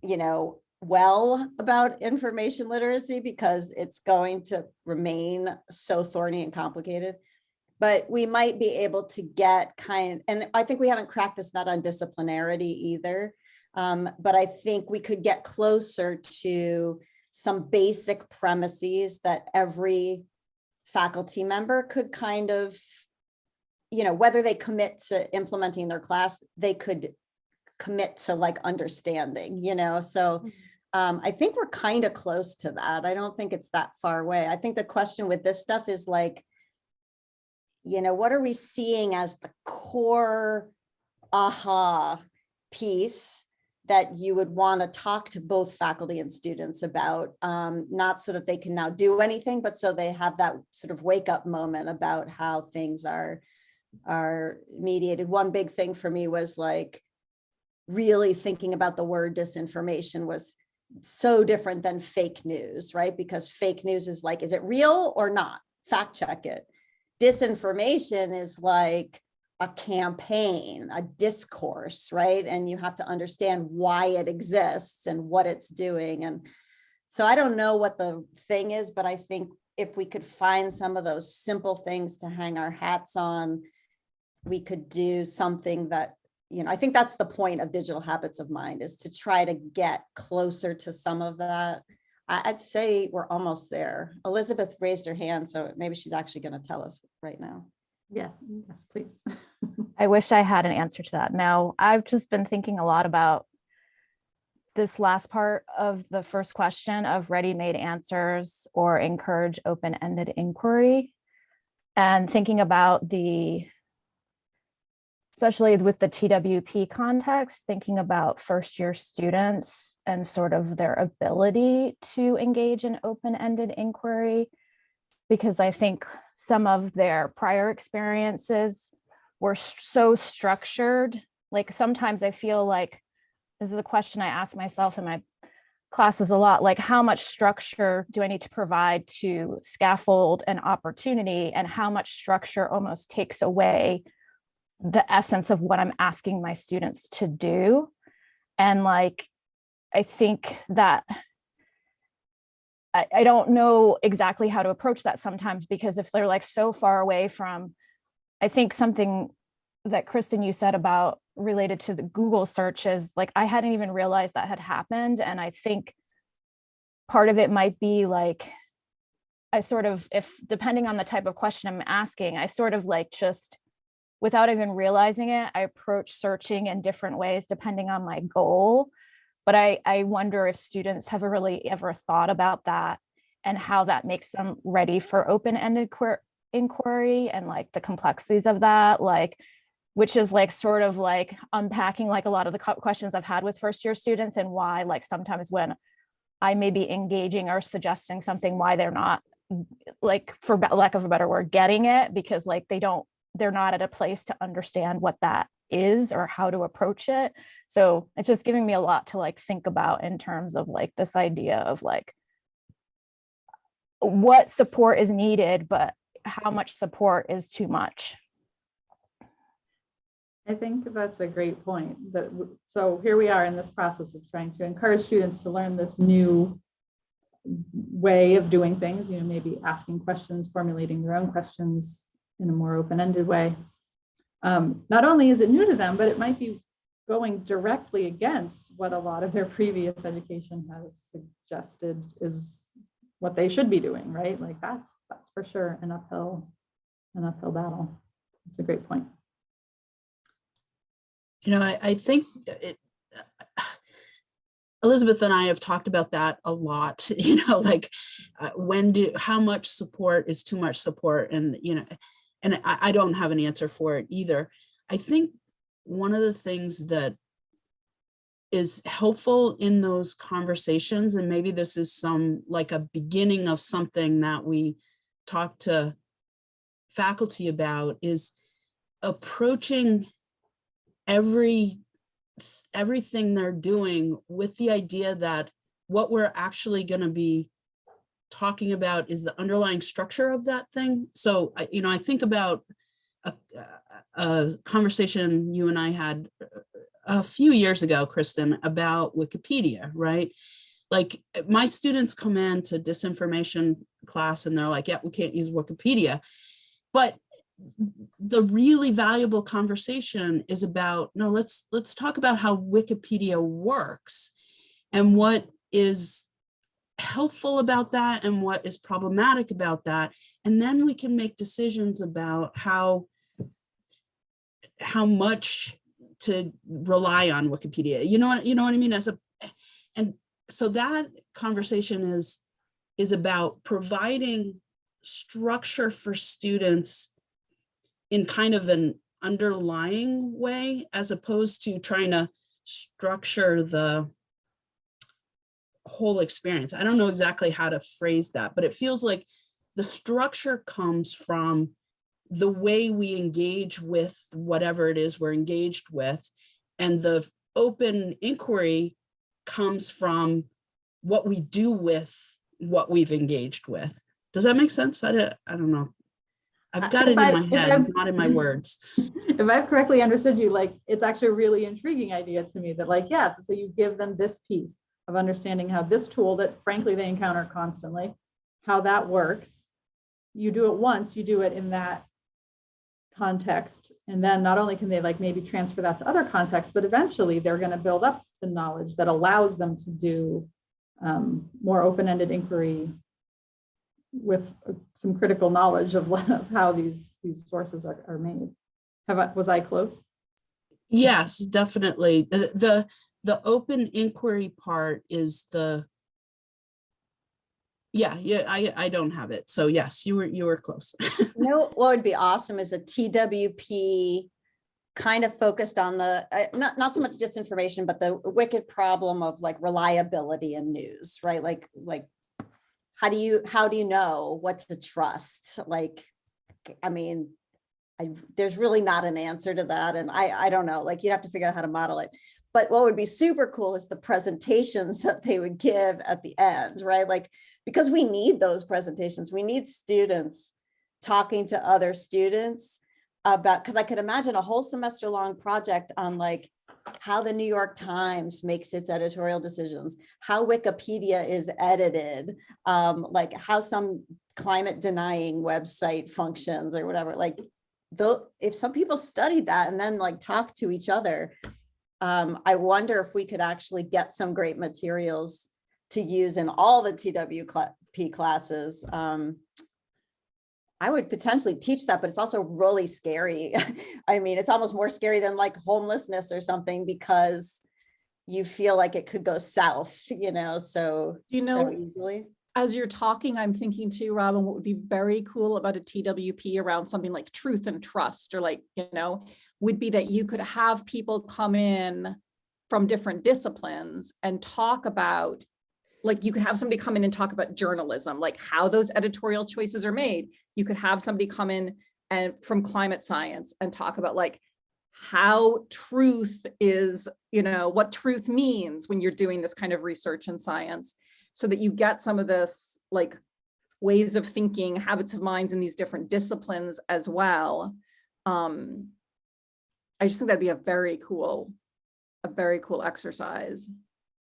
Speaker 1: you know, well about information literacy because it's going to remain so thorny and complicated. But we might be able to get kind, and I think we haven't cracked this nut on disciplinarity either. Um, but I think we could get closer to some basic premises that every faculty member could kind of, you know, whether they commit to implementing their class, they could commit to like understanding, you know, so um, I think we're kind of close to that. I don't think it's that far away. I think the question with this stuff is like, you know, what are we seeing as the core aha piece that you would want to talk to both faculty and students about, um, not so that they can now do anything, but so they have that sort of wake up moment about how things are, are mediated. One big thing for me was like really thinking about the word disinformation was so different than fake news, right? Because fake news is like, is it real or not? Fact check it. Disinformation is like, a campaign, a discourse, right? And you have to understand why it exists and what it's doing. And so I don't know what the thing is, but I think if we could find some of those simple things to hang our hats on, we could do something that, you know, I think that's the point of digital habits of mind is to try to get closer to some of that. I- I'd say we're almost there. Elizabeth raised her hand, so maybe she's actually going to tell us right now.
Speaker 2: Yeah, yes, please. [laughs]
Speaker 8: I wish I had an answer to that. Now, I've just been thinking a lot about this last part of the first question of ready-made answers or encourage open-ended inquiry. And thinking about the, especially with the TWP context, thinking about first-year students and sort of their ability to engage in open-ended inquiry. Because I think some of their prior experiences were so structured. Like sometimes I feel like this is a question I ask myself in my classes a lot, like how much structure do I need to provide to scaffold an opportunity and how much structure almost takes away the essence of what I'm asking my students to do. And like, I think that I, I don't know exactly how to approach that sometimes because if they're like so far away from, I think something that Kristen, you said about related to the Google searches, like I hadn't even realized that had happened. And I think part of it might be like, I sort of, if depending on the type of question I'm asking, I sort of like just without even realizing it, I approach searching in different ways depending on my goal. But I, I wonder if students have really ever thought about that and how that makes them ready for open-ended inquiry and like the complexities of that, like, which is like sort of like unpacking like a lot of the questions I've had with first year students and why like sometimes when I may be engaging or suggesting something, why they're not like for lack of a better word, getting it because like they don't, they're not at a place to understand what that is or how to approach it. So it's just giving me a lot to like think about in terms of like this idea of like what support is needed, but how much support is too much.
Speaker 2: I think that's a great point. That, so here we are in this process of trying to encourage students to learn this new way of doing things, you know, maybe asking questions, formulating their own questions in a more open-ended way. Um, Not only is it new to them, but it might be going directly against what a lot of their previous education has suggested is what they should be doing, right? Like that's, that's for sure an uphill, an uphill battle. It's a great point.
Speaker 4: You know, I, I think it, [sighs] Elizabeth and I have talked about that a lot, [laughs] you know, like uh, when do, how much support is too much support and, you know, and I, I don't have an answer for it either. I think one of the things that is helpful in those conversations, and maybe this is some, like a beginning of something that we talk to faculty about is approaching every everything they're doing with the idea that what we're actually going to be talking about is the underlying structure of that thing. So, you know, I think about a, a conversation you and I had uh, a few years ago, Kristen, about Wikipedia, right? Like my students come in to disinformation class and they're like, yeah, we can't use Wikipedia. But the really valuable conversation is about no let's let's talk about how wikipedia works and what is helpful about that and what is problematic about that. And then we can make decisions about how how much to rely on wikipedia. You know what you know what i mean? As a and so that conversation is is about providing structure for students in kind of an underlying way as opposed to trying to structure the whole experience. I don't know exactly how to phrase that, but it feels like the structure comes from the way we engage with whatever it is we're engaged with. And the open inquiry comes from what we do with what we've engaged with. Does that make sense? I don't, I don't know.
Speaker 2: Uh,
Speaker 4: I've got it in
Speaker 2: I-
Speaker 4: my head,
Speaker 2: I'm-
Speaker 4: not in my [laughs] words.
Speaker 2: if I've correctly understood you, like, it's actually a really intriguing idea to me that like, yeah, so you give them this piece of understanding how this tool that frankly they encounter constantly, how that works. You do it once, you do it in that context. And then not only can they like maybe transfer that to other contexts, but eventually they're going to build up the knowledge that allows them to do um, more open-ended inquiry with uh, some critical knowledge of, of how these, these sources are, are made. Have I, was I close?
Speaker 4: Yes, definitely. The, the, the open inquiry part is the. Yeah, yeah, I, I don't have it. So yes, you were, you were close. [laughs]
Speaker 1: Know, what would be awesome is a TWP kind of focused on the, uh, not, not so much disinformation, but the wicked problem of like reliability in news, right? Like, like, how do you, how do you know what to trust? Like, I mean, I, there's really not an answer to that. And I, I don't know, like, you'd have to figure out how to model it. But what would be super cool is the presentations [laughs] that they would give at the end, right? Like, because we need those presentations. We need students talking to other students about, because I could imagine a whole semester long project on like how the New York Times makes its editorial decisions, how Wikipedia is edited, um, like how some climate denying website functions or whatever, like though, if some people studied that and then like talk to each other, um, I wonder if we could actually get some great materials to use in all the TWP classes. Um, I would potentially teach that, but it's also really scary. [laughs] I mean, it's almost more scary than like homelessness or something because you feel like it could go south, you know, so,
Speaker 3: You
Speaker 1: so easily.
Speaker 3: As you're talking, I'm thinking too, Robin, what would be very cool about a TWP around something like truth and trust, or like, you know, would be that you could have people come in from different disciplines and talk about, like, you could have somebody come in and talk about journalism, like how those editorial choices are made. You could have somebody come in and from climate science and talk about like how truth is, you know, what truth means when you're doing this kind of research in science so that you get some of this like ways of thinking, habits of minds in these different disciplines as well. Um, I just think that'd be a very cool, a very cool exercise,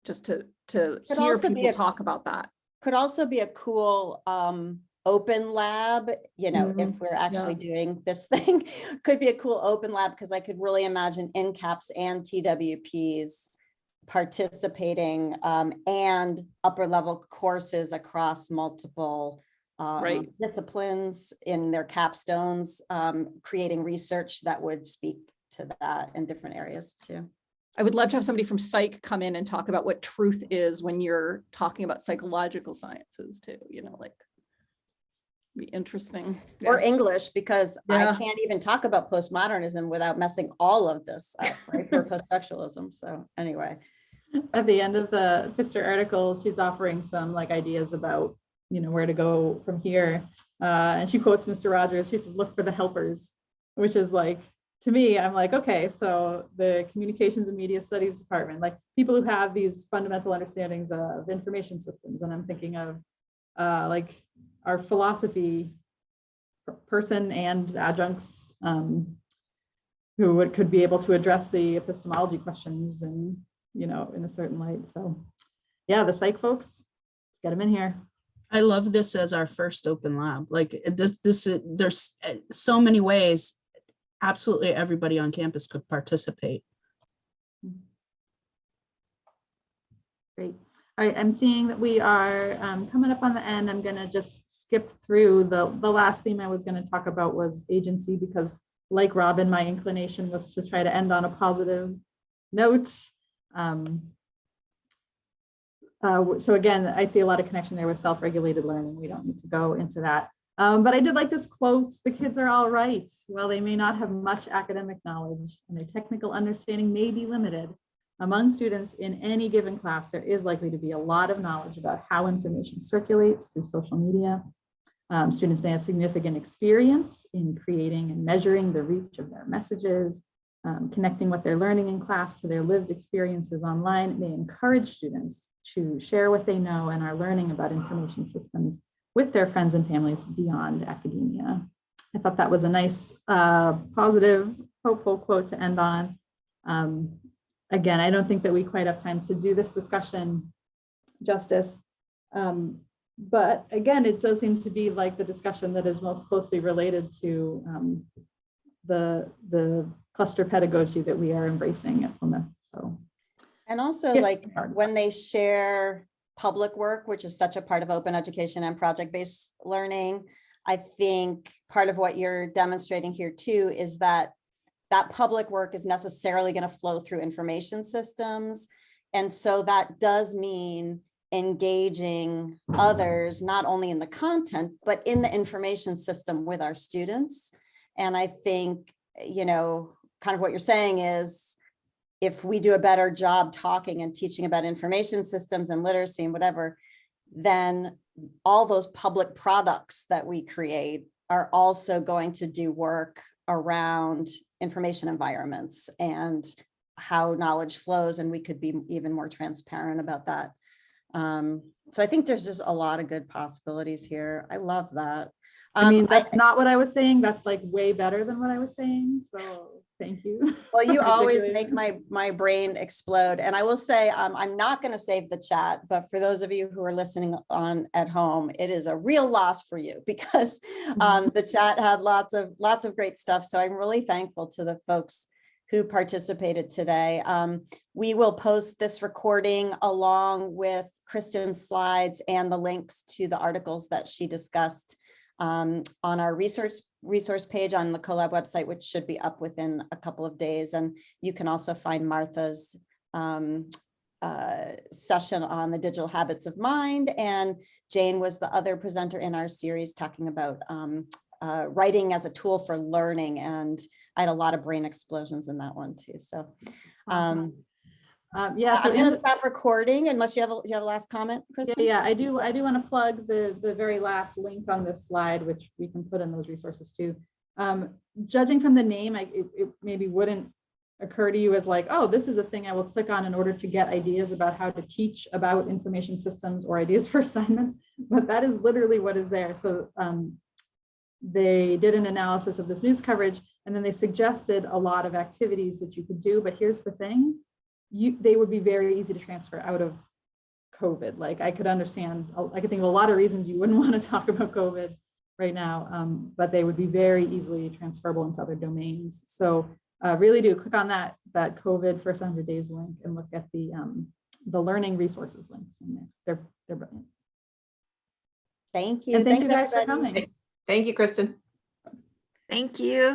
Speaker 3: just to to
Speaker 1: Could
Speaker 3: hear people
Speaker 1: a-
Speaker 3: talk about that.
Speaker 1: Could also be a cool um open lab, you know, if
Speaker 2: Mhm,
Speaker 1: we're actually doing this [laughs] thing. Could be a cool open lab because I could really imagine NCAPS and TWPs participating um and upper level courses across multiple um,
Speaker 3: Right.
Speaker 1: disciplines in their capstones, um, creating research that would speak to that in different areas too.
Speaker 3: I would love to have somebody from psych come in and talk about what truth is when you're talking about psychological sciences too, you know, like be interesting.
Speaker 1: Or English, because I can't even talk about postmodernism without messing all of this up, [laughs] right, for poststructuralism, so anyway.
Speaker 2: At the end of the Fister article, she's offering some like ideas about, you know, where to go from here. Uh, and she quotes Mr. Rogers, she says, look for the helpers, which is like, to me, I'm like, okay, so the communications and media studies department, like people who have these fundamental understandings of information systems, and I'm thinking of uh, like our philosophy person and adjuncts um, who would, could be able to address the epistemology questions and, you know, in a certain light. So, yeah, the psych folks, let's get them in here.
Speaker 4: I love this as our first open lab. Like this, this, there's uh, so many ways. Absolutely everybody on campus could participate.
Speaker 2: Great. All right, I'm seeing that we are um, coming up on the end. I'm gonna just skip through. The, the last theme I was gonna talk about was agency because like Robin, my inclination was to try to end on a positive note. Um, uh, So again, I see a lot of connection there with self-regulated learning. We don't need to go into that. Um, But I did like this quote, the kids are all right. While they may not have much academic knowledge and their technical understanding may be limited, among students in any given class, there is likely to be a lot of knowledge about how information circulates through social media. Um, students may have significant experience in creating and measuring the reach of their messages, um, connecting what they're learning in class to their lived experiences online. It may encourage students to share what they know and are learning about information systems with their friends and families beyond academia. I thought that was a nice, uh, positive, hopeful quote to end on. Um, again, I don't think that we quite have time to do this discussion justice. Um, But again, it does seem to be like the discussion that is most closely related to um, the, the cluster pedagogy that we are embracing at Plymouth, so.
Speaker 1: And also
Speaker 2: Yeah.
Speaker 1: like when they share public work, which is such a part of open education and project-based learning, I think part of what you're demonstrating here too is that that public work is necessarily going to flow through information systems. And so that does mean engaging others, not only in the content, but in the information system with our students. And I think, you know, kind of what you're saying is if we do a better job talking and teaching about information systems and literacy and whatever, then all those public products that we create are also going to do work around information environments and how knowledge flows, and we could be even more transparent about that. Um, so I think there's just a lot of good possibilities here. I love that.
Speaker 2: I mean,
Speaker 1: Um, I-
Speaker 2: that's not what I was saying. That's like way better than what I was saying, so thank you.
Speaker 1: Well, you [laughs] always make my, my brain explode. And I will say, um, I'm not going to save the chat, but for those of you who are listening on at home, it is a real loss for you [laughs] because um, the chat had lots of, lots of great stuff. So I'm really thankful to the folks who participated today. Um, we will post this recording along with Kristen's slides and the links to the articles that she discussed um, on our research resource page on the CoLab website, which should be up within a couple of days. And you can also find Martha's um, uh, session on the digital habits of mind. And Jane was the other presenter in our series talking about um, uh, writing as a tool for learning. And I had a lot of brain explosions in that one too. So um,
Speaker 2: Um, yeah, so
Speaker 1: I'm gonna stop recording unless you have, a you have a last comment,
Speaker 2: Yeah, yeah, I do, I do want to plug the, the very last link on this slide, which we can put in those resources too. Um, judging from the name, I, it, it maybe wouldn't occur to you as like, oh, this is a thing I will click on in order to get ideas about how to teach about information systems or ideas [laughs] for assignments, but that is literally what is there. So, um, they did an analysis of this news coverage and then they suggested a lot of activities that you could do, but here's the thing. You, they would be very easy to transfer out of COVID. Like I could understand, I could think of a lot of reasons you wouldn't [laughs] want to talk about COVID right now, um, but they would be very easily transferable into other domains. So uh, really do click on that that COVID first 100 days link and look at the um, the learning resources links in there. They're they're brilliant.
Speaker 1: Thank you.
Speaker 2: And thank you
Speaker 1: Thanks,
Speaker 2: guys for coming.
Speaker 7: Thank you, Kristen.
Speaker 6: Thank you.